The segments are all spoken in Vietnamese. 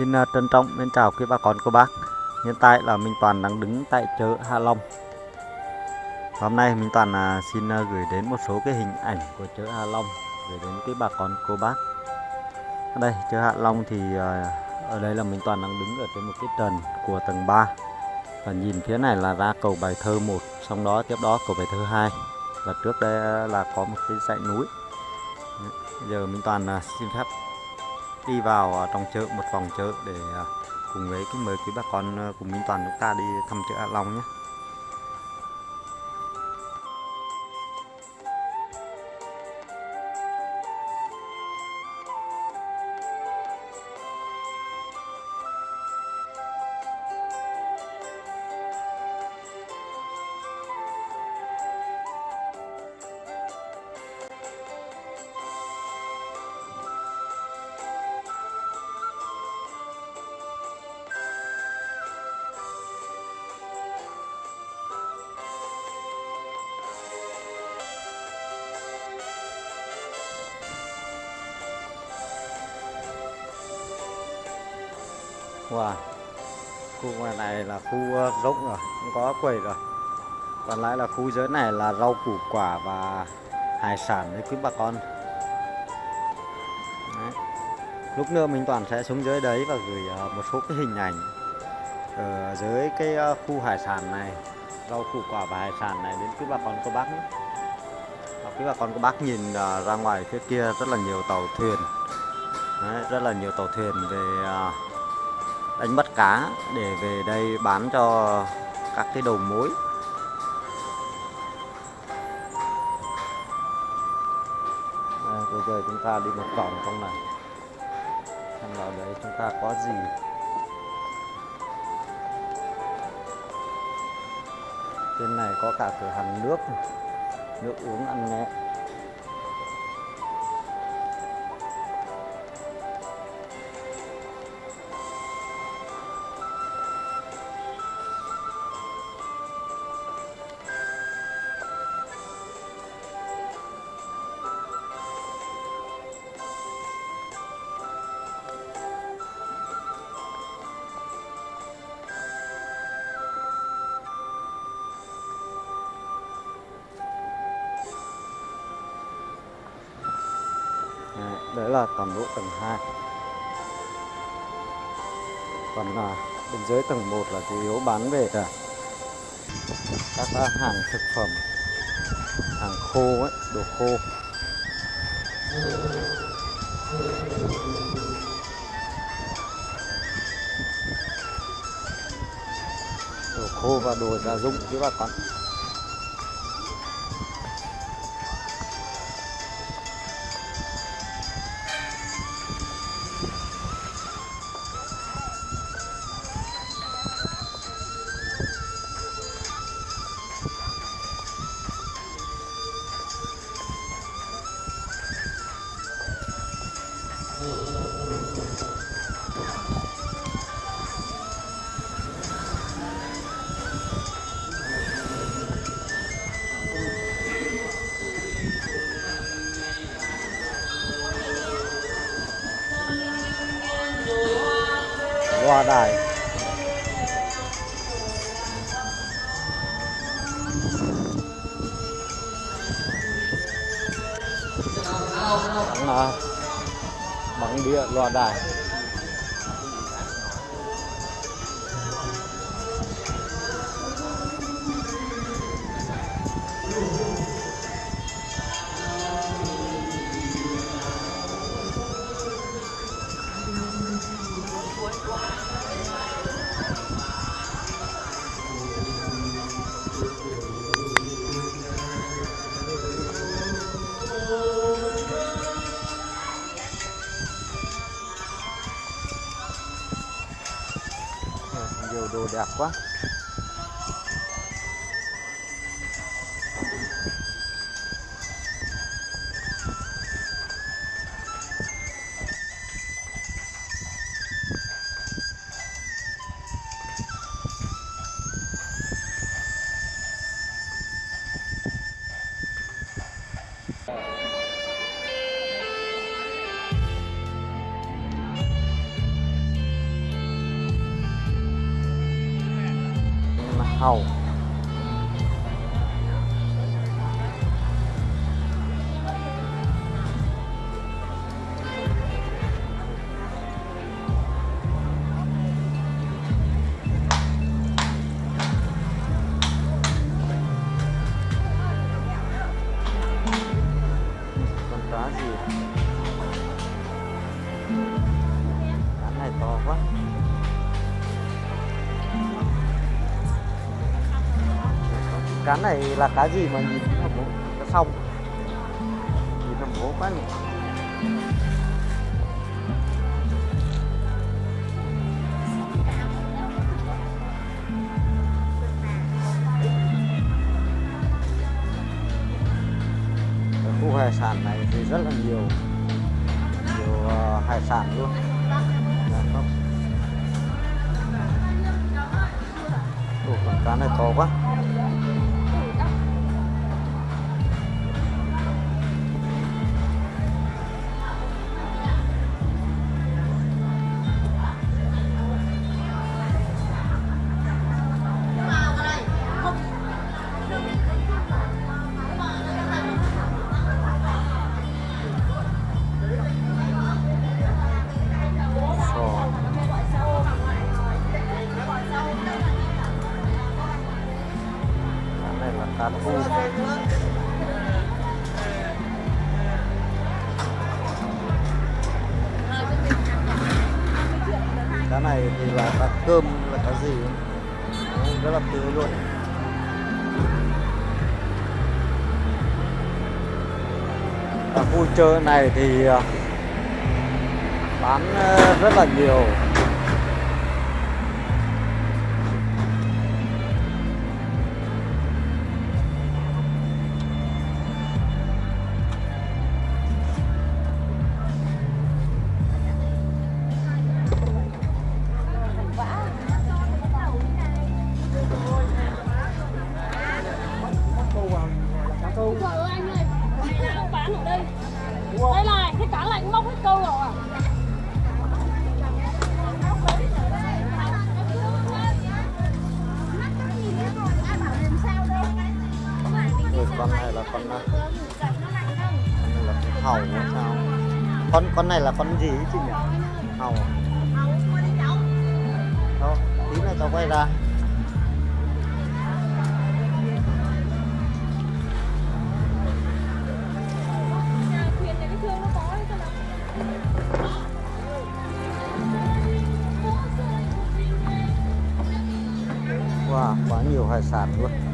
Xin à, trân trọng mến chào quý bà con, cô bác. Hiện tại là Minh Toàn đang đứng tại chợ Hạ Long. Hôm nay Minh Toàn à, xin à, gửi đến một số cái hình ảnh của chợ Hạ Long Gửi đến quý bà con, cô bác. Ở đây, chợ Hạ Long thì ở đây là Minh Toàn đang đứng ở trên một cái trần của tầng 3 Và nhìn phía này là ra cầu Bài Thơ 1 Xong đó, tiếp đó cầu Bài Thơ 2 Và trước đây là có một cái dãy núi. Bây giờ Minh Toàn xin phép đi vào ờ, trong chợ, một vòng chợ để ờ, cùng với cái mời quý bà con ờ, cùng Minh Toàn chúng ta đi thăm chợ Hạ Long nhé. Wow. Khu ngoài này là khu rỗng rộng rồi, không có quầy rồi. Còn lại là khu dưới này là rau củ quả và hải sản đấy quý bà con. Đấy. Lúc nữa mình toàn sẽ xuống dưới đấy và gửi ờ, một số cái hình ảnh ở dưới cái ờ, khu hải sản này, rau củ quả và hải sản này đến quý bà con cô bác nhé. Quý bà con cô bác nhìn ra ngoài phía kia rất là nhiều tàu thuyền. Đấy, rất là nhiều tàu thuyền về đánh bắt cá để về đây bán cho các cái đầu mối. Đây, bây giờ chúng ta đi một vòng trong này. Xem vào đấy chúng ta có gì? Trên này có cả cửa hàng nước nước uống ăn nhẹ. Đấy là toàn bộ tầng 2 còn là bên dưới tầng 1 là chủ yếu bán về cả các à, hàng thực phẩm, hàng khô ấy, đồ khô. Đồ khô và đồ gia dụng chứ bà con. Đài bằng, bằng địa loa đài. 关 hầu cá này là cá gì mà nhìn nó bố? Cá xong, nhìn nó bố quá nhỉ. Khu hải sản này thì rất là nhiều. Nhiều ờ, hải sản luôn. Ủa, con cá này to quá. Cá này thì là cá cơm là cá gì? Rất là tươi luôn. Ở khu chợ này thì à, bán à, rất là nhiều. Hầu hay sao? Con con này là con gì ấy chị nhỉ? Hầu à? không tí nữa tao quay ra. Wow, quá nhiều hải sản luôn.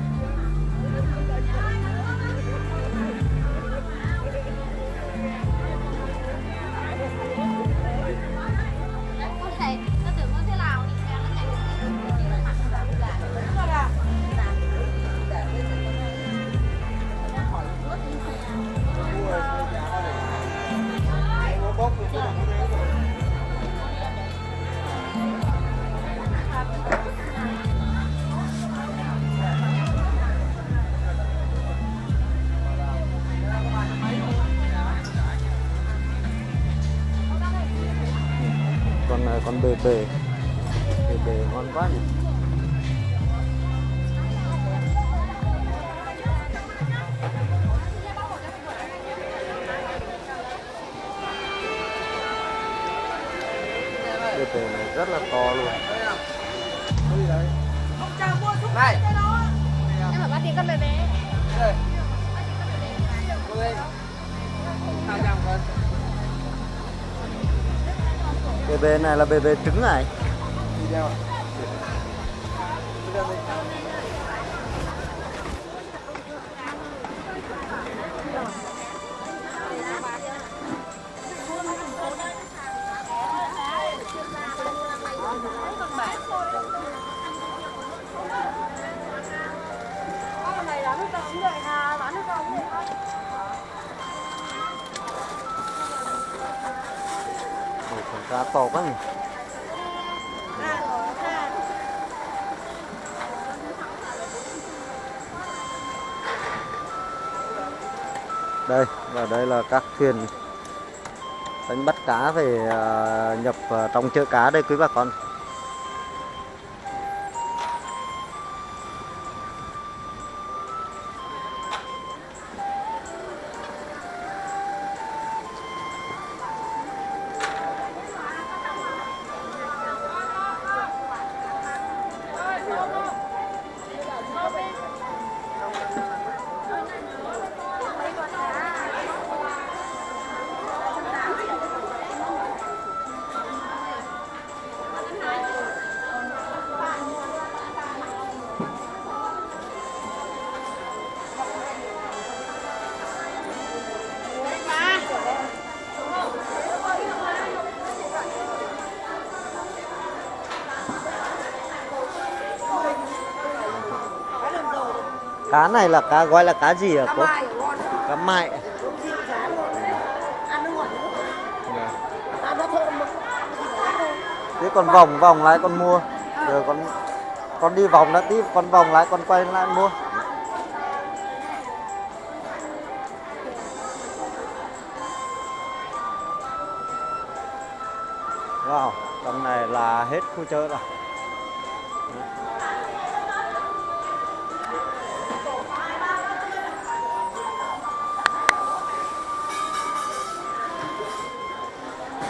Con này con bề bề bề này là bề bề trứng này đi đeo Đi đeo đi. Con này bán không vậy cá to quá nhỉ. Đây, và đây là các thuyền đánh bắt cá về à, nhập vào trong chợ cá đây quý bà con. Cá này là cá gọi là cá gì hả cá cô? mai cá nó thơm mà thế còn vòng vòng lại con mua. Rồi con con đi vòng đã tí con vòng lại con quay lại mua. Wow trong này là hết khu chợ rồi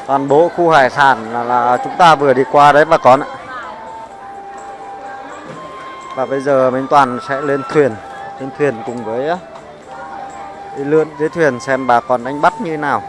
toàn bộ khu hải sản là, là chúng ta vừa đi qua đấy bà con ạ và bây giờ mình toàn sẽ lên thuyền lên thuyền cùng với đi lượn dưới thuyền xem bà con đánh bắt như thế nào